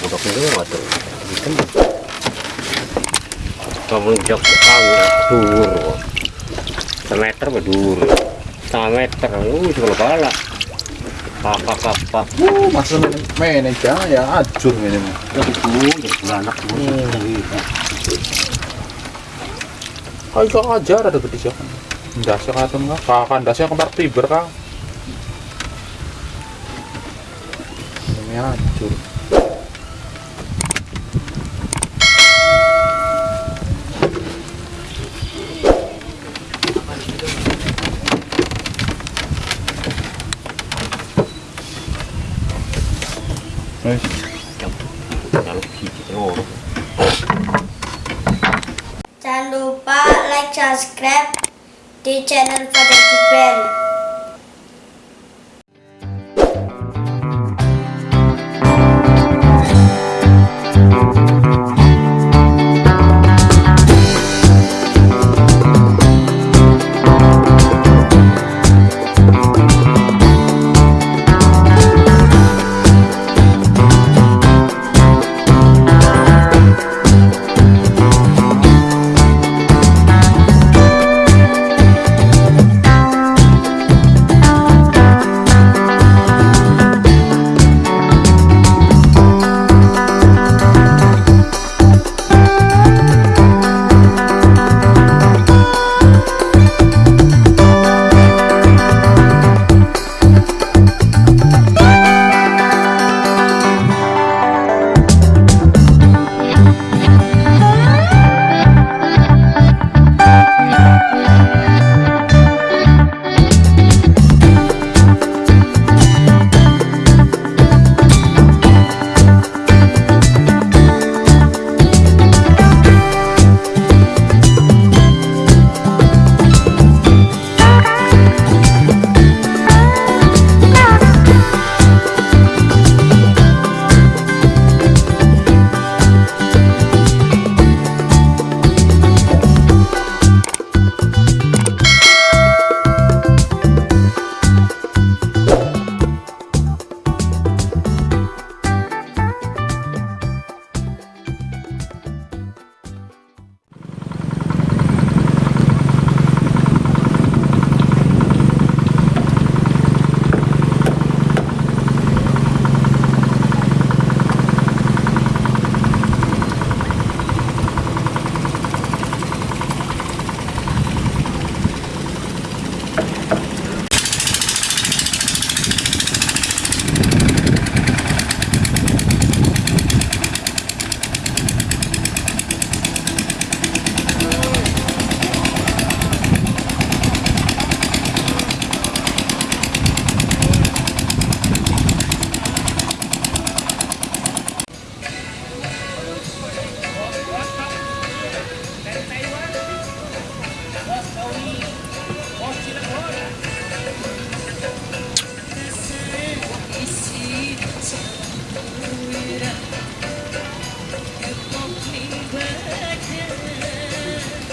budok itu waduh hitam kamu jok angin dur semeter berdur setengah meter uh cuma bala kakak kakak Uh, masa main jangan ya ajur ini mah. jadi tuh jadi beranak Ayo kok ajar ada gede jangan. Ndasnya katun kah? Kakak ndasnya kembar tiber kah? Ini ajur. Jangan lupa like, subscribe di channel Father Kiber.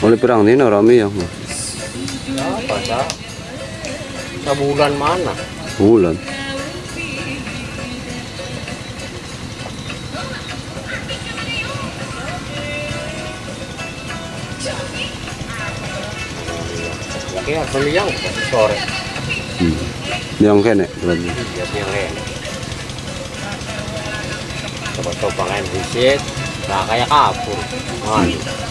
Oleh perang ini rame ya, apa sah sebulan mana Bulan. ya beli yang sore Hmm. Yang kene berarti. iya yang lain coba-coba main visit nah kayak kapur Waduh.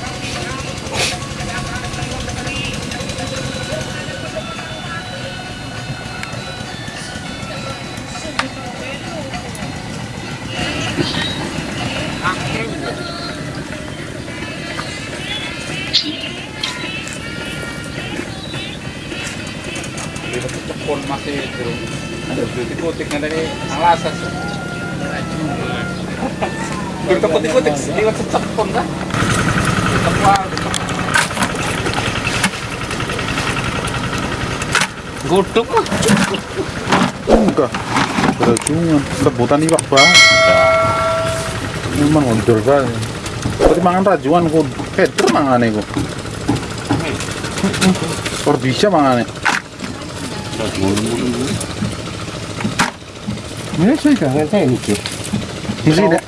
Di cepon masih kan dari alasan. Kita putih-putih di cepon Enggak. Iwak banget. Memang ondol banget. Tadi mangan rajuan ku. Peter mangan iku. Kor bisa mangan Ya kan. Jangan saya mikir Mesin ya?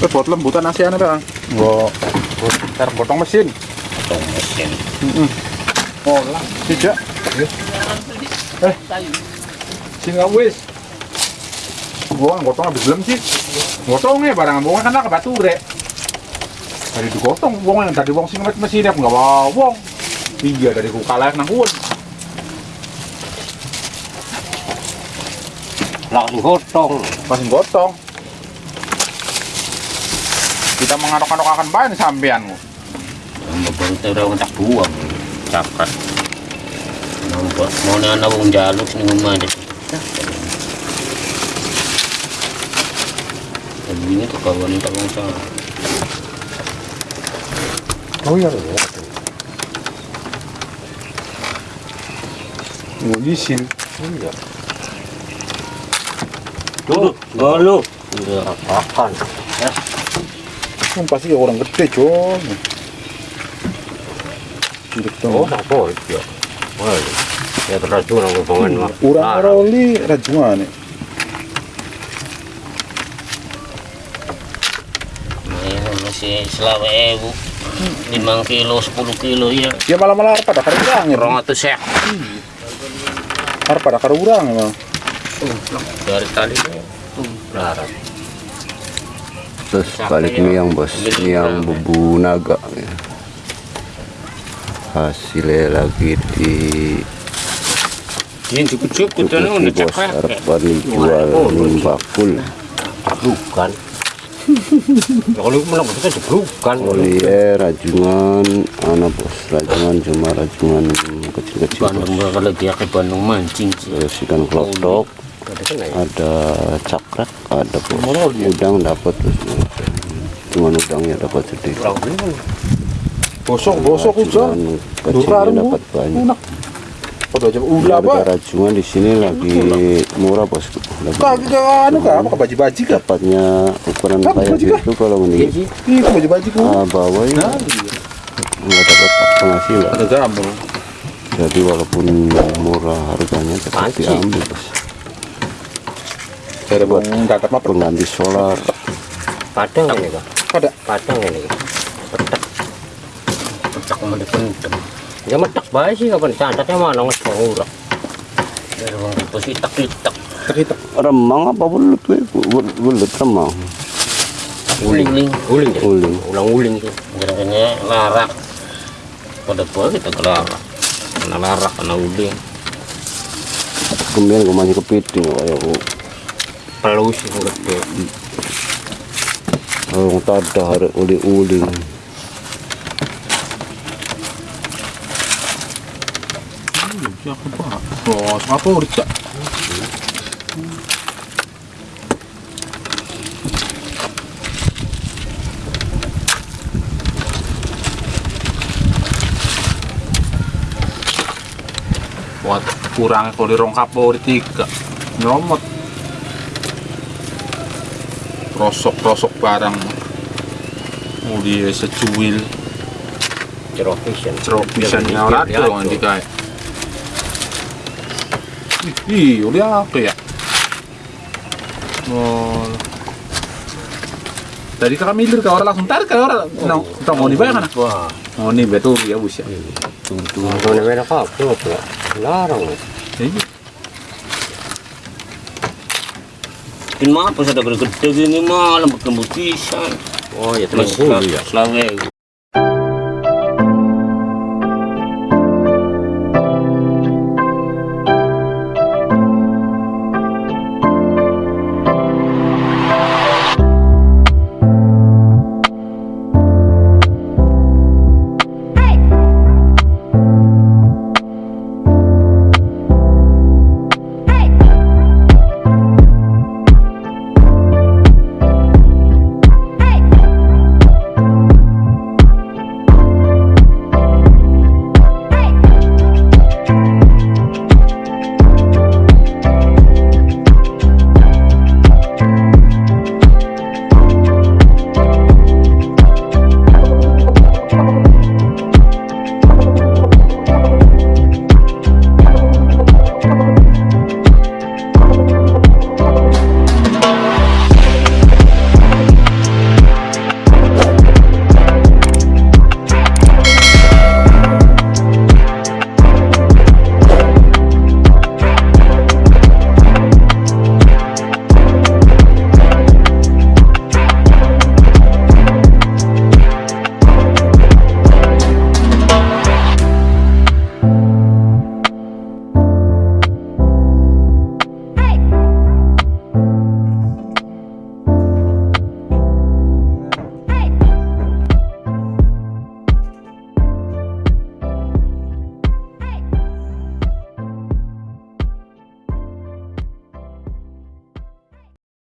Eh, buat lembutan ASEAN bang. Gua ntar potong mesin. Potong mesin. Oh lah, tidak. Eh, sing wis. Gua gotong habis belum sih? Gotongnya barang gua kan ke batu rek. Dari digotong wong yang tadi wong sing mesin aku nggak bawa wong. Iya dari ku kalah nang kuon. Langsung gotong. Masih gotong. Kita mengaduk-aduk akan banyak sampean. Mabang tayo tak buang. Cakat. Nampak. Mau na na wong jaluk ni ngumada. Sabi niya to kawan ta wong sa. Oh iya ya. Ngulisin. Iya. Tuh, galo. Udah akan. Ya. Kan pasti orang gede. Cilik Oh, tak boleh ya. Wah, ya teraju nang hubungan mah. Urang roli rajungan nih. Mayroon masih selawe ewu. Limang kilo, sepuluh kilo ya. Ya malah malah pada karurang ya. Orang atau sek. Harus pada karurang emang. Dari tadi tuh. Larat. Terus balik miang bos, miang bubu naga. ya. Hasilnya lagi di Ini cukup-cukup dan Kukuki udah bos, cakap. harapan dijual ning bakul. Bukan. Ya, Kalau menang kita bukan. Oli eh rajungan, anak bos, rajungan cuma rajungan kecil-kecil. Bandung lagi ke Bandung mancing. Terus ikan klotok, Ada kan ya? ada cakrak, ada bos. Udang dapat terus. Cuman udangnya dapat sedikit. Kan Bosok bosok kecilnya dapat banyak. Enak. Pada jam udah apa? rajungan di sini lagi murah bos. Ke anu kah? Apa ke baju-baju kah? Dapatnya ukuran kayak gitu kalau mending Itu baju-baju ku. ah, bawah ya Nah, nggak dapat penghasilan. ada jamur. Jadi walaupun murah harganya tetap diambil bos. Dapat apa? Pengganti solar. Padang ini kak. Pada Padang ini. Petak. Petak mau dipentem. Ya metak baik sih kapan santatnya mana orang itu sih tak tak kita Remang apa bulut Bulut remang. uling uling uling ya? Uling. ulang uling tuh. Gerakannya larak. Pada tua kita kelarak kena larak kena uling. Kemudian gue masih kepiting kayak aku. pelus gede Orang tada hari siapa udah cak? Buat kurang kalau di rong kapo di tiga. Nyomot. Rosok rosok barang. Mau dia secuil. Cerok vision cerok pisannya orang tuh nanti kayak ih udah apa ya? Oh tadi kakak milir kau orang langsung tarik kau orang no kita mau dibayar kan? Wah. Mau nih betul ya bus ya. Tuh mana mana kap tuh tuh larang Iya. Ini. Mah apa sudah gede gini mah lembut lembut pisan Oh ya terus selawe